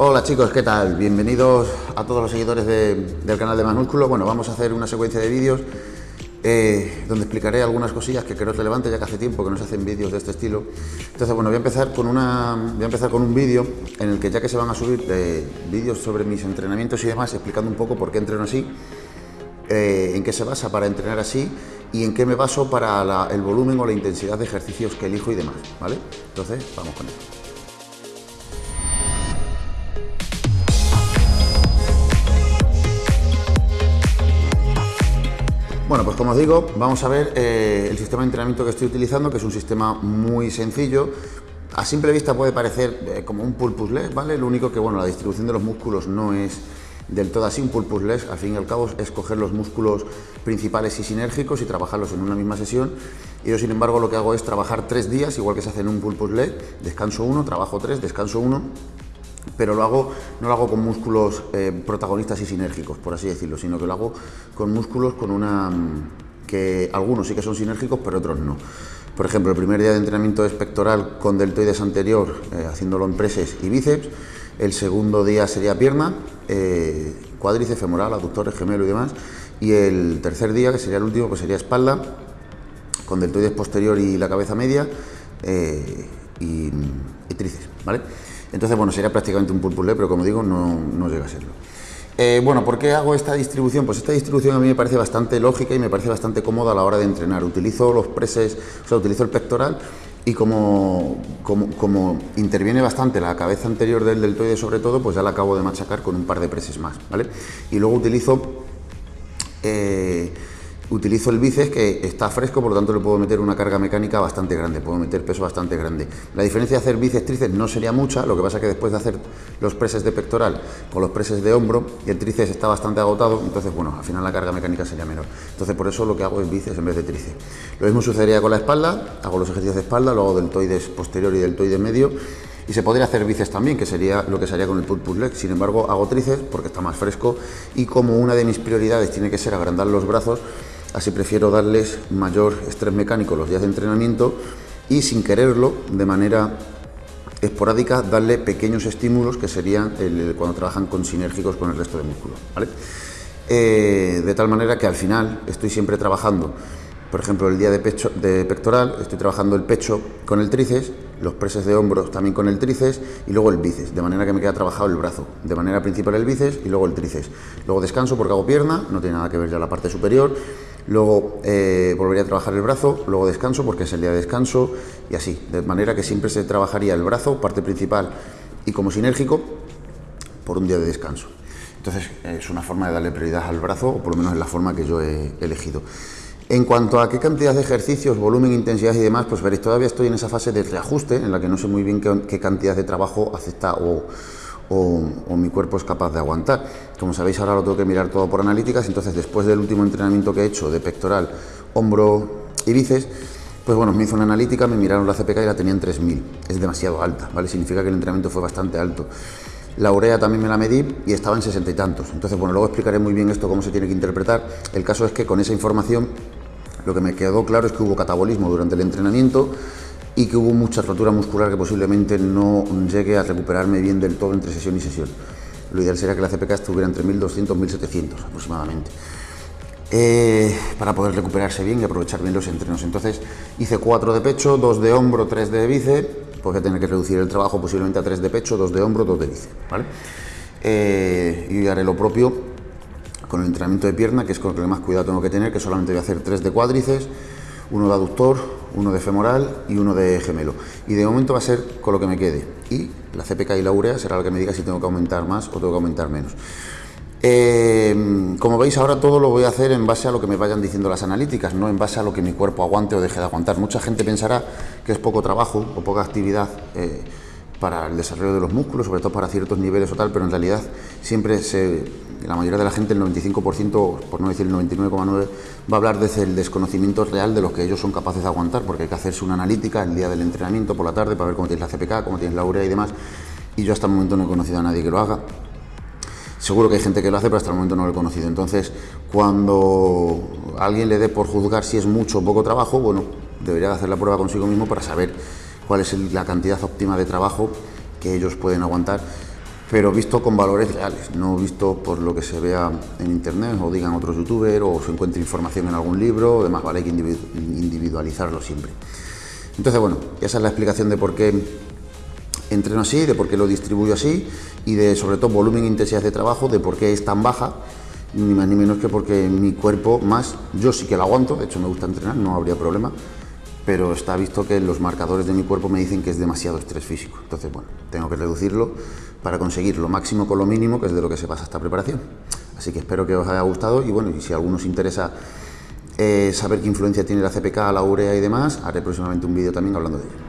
Hola chicos, ¿qué tal? Bienvenidos a todos los seguidores del canal de Manúsculo. Bueno, vamos a hacer una secuencia de vídeos eh, donde explicaré algunas cosillas que creo relevantes, ya que hace tiempo que no se hacen vídeos de este estilo. Entonces, bueno, voy a empezar con, una, voy a empezar con un vídeo en el que ya que se van a subir eh, vídeos sobre mis entrenamientos y demás, explicando un poco por qué entreno así, eh, en qué se basa para entrenar así y en qué me baso para el volumen o la intensidad de ejercicios que elijo y demás, ¿vale? Entonces, vamos con esto. Como os digo, vamos a ver eh, el sistema de entrenamiento que estoy utilizando, que es un sistema muy sencillo. A simple vista puede parecer eh, como un pulpus leg, ¿vale? Lo único que, bueno, la distribución de los músculos no es del todo así un pulpus leg, al fin y al cabo es coger los músculos principales y sinérgicos y trabajarlos en una misma sesión. Y yo, sin embargo, lo que hago es trabajar tres días, igual que se hace en un pulpus leg, descanso uno, trabajo tres, descanso uno pero lo hago, no lo hago con músculos eh, protagonistas y sinérgicos, por así decirlo, sino que lo hago con músculos con una mm, que algunos sí que son sinérgicos, pero otros no. Por ejemplo, el primer día de entrenamiento es pectoral con deltoides anterior, eh, haciéndolo en preses y bíceps. El segundo día sería pierna, eh, cuádriceps femoral, aductores, gemelo y demás. Y el tercer día, que sería el último, pues sería espalda, con deltoides posterior y la cabeza media y, y tríceps, ¿vale? Entonces, bueno, sería prácticamente un pulpulé, pero como digo, no, llega a serlo. Eh, bueno, ¿por qué hago esta distribución? Pues esta distribución a mí me parece bastante lógica y me parece bastante cómoda a la hora de entrenar. Utilizo los preses, o sea, utilizo el pectoral y como, como, interviene bastante la cabeza anterior del deltoide sobre todo, pues ya la acabo de machacar con un par de preses más, ¿vale? Y luego utilizo... Eh, Utilizo el bíceps que está fresco, por lo tanto le puedo meter una carga mecánica bastante grande, puedo meter peso bastante grande. La diferencia de hacer bíceps tríceps no sería mucha, lo que pasa que después de hacer los preses de pectoral con los preses de hombro, el tríceps está bastante agotado, entonces bueno, al final la carga mecánica sería menor. Entonces por eso lo que hago es bíceps en vez de tríceps. Lo mismo sucedería con la espalda, hago los ejercicios de espalda, luego deltoides posterior y deltoides medio, y se podría hacer bíceps también, que sería lo que se haría con el pull push leg. Sin embargo, hago tríceps porque está más fresco y como una de mis prioridades tiene que ser agrandar los brazos, así prefiero darles mayor estrés mecánico los días de entrenamiento y sin quererlo, de manera esporádica, darle pequeños estímulos que serían cuando trabajan con sinérgicos con el resto de músculos. Eh, de tal manera que al final estoy siempre trabajando, por ejemplo, el día de, pecho, de pectoral, estoy trabajando el pecho con el tríceps, los preses de hombros también con el tríceps y luego el bíceps, de manera que me queda trabajado el brazo, de manera principal el bíceps y luego el tríceps. Luego descanso porque hago pierna, no tiene nada que ver ya la parte superior, luego eh, volvería a trabajar el brazo, luego descanso porque es el día de descanso y así, de manera que siempre se trabajaría el brazo, parte principal y como sinérgico, por un día de descanso. Entonces es una forma de darle prioridad al brazo, o por lo menos es la forma que yo he elegido. En cuanto a qué cantidad de ejercicios, volumen, intensidad y demás, pues veréis, todavía estoy en esa fase de reajuste en la que no sé muy bien qué, cantidad de trabajo acepta o, o, mi cuerpo es capaz de aguantar. Como sabéis, ahora lo tengo que mirar todo por analíticas, entonces después del último entrenamiento que he hecho de pectoral, hombro y bíceps, pues bueno, me hizo una analítica, me miraron la CPK y la tenía en 3000. Es demasiado alta, ¿vale? Significa que el entrenamiento fue bastante alto. La urea también me la medí y estaba en 60 y tantos. Entonces, bueno, luego explicaré muy bien esto, cómo se tiene que interpretar. El caso es que con esa información lo que me quedó claro es que hubo catabolismo durante el entrenamiento y que hubo mucha rotura muscular que posiblemente no llegue a recuperarme bien del todo entre sesión y sesión. Lo ideal sería que la CPK estuviera entre 1200 y 1700 aproximadamente. Eh, para poder recuperarse bien y aprovechar bien los entrenos. Entonces hice 4 de pecho, 2 de hombro, 3 de bíceps, pues voy a tener que reducir el trabajo posiblemente a 3 de pecho, 2 de hombro, 2 de bíceps. ¿vale? Eh, haré lo propio con el entrenamiento de pierna, que es con lo que más cuidado tengo que tener, que solamente voy a hacer 3 de cuádriceps, uno de aductor, uno de femoral y uno de gemelo. Y de momento va a ser con lo que me quede. Y la CPK y la urea será la que me diga si tengo que aumentar más o tengo que aumentar menos. Eh, como veis ahora todo lo voy a hacer en base a lo que me vayan diciendo las analíticas, no en base a lo que mi cuerpo aguante o deje de aguantar. Mucha gente pensará que es poco trabajo o poca actividad eh, para el desarrollo de los músculos, sobre todo para ciertos niveles o tal, pero en realidad siempre la mayoría de la gente, el 95%, por no decir el 99,9%, va a hablar desde el desconocimiento real de lo que ellos son capaces de aguantar, porque hay que hacerse una analítica el día del entrenamiento, por la tarde, para ver cómo tienes la CPK, cómo tienes la urea y demás, y yo hasta el momento no he conocido a nadie que lo haga. Seguro que hay gente que lo hace, pero hasta el momento no lo he conocido. Entonces, cuando alguien le dé por juzgar si es mucho o poco trabajo, bueno, debería hacer la prueba consigo mismo para saber cuál es la cantidad óptima de trabajo que ellos pueden aguantar pero visto con valores reales, no visto por lo que se vea en internet o digan otros youtubers o se encuentre información en algún libro, además vale que individualizarlo siempre. Entonces, bueno, esa es la explicación de por qué entreno así, de por qué lo distribuyo así y de sobre todo volumen e intensidad de trabajo, de por qué es tan baja, ni más ni menos que porque mi cuerpo más, yo sí que lo aguanto, de hecho me gusta entrenar, no habría problema, pero está visto que los marcadores de mi cuerpo me dicen que es demasiado estrés físico. Entonces, bueno, tengo que reducirlo para conseguir lo máximo con lo mínimo, que es de lo que se pasa esta preparación. Así que espero que os haya gustado y bueno, y si a alguno os interesa eh, saber qué influencia tiene la CPK, la urea y demás, haré próximamente un vídeo también hablando de ello.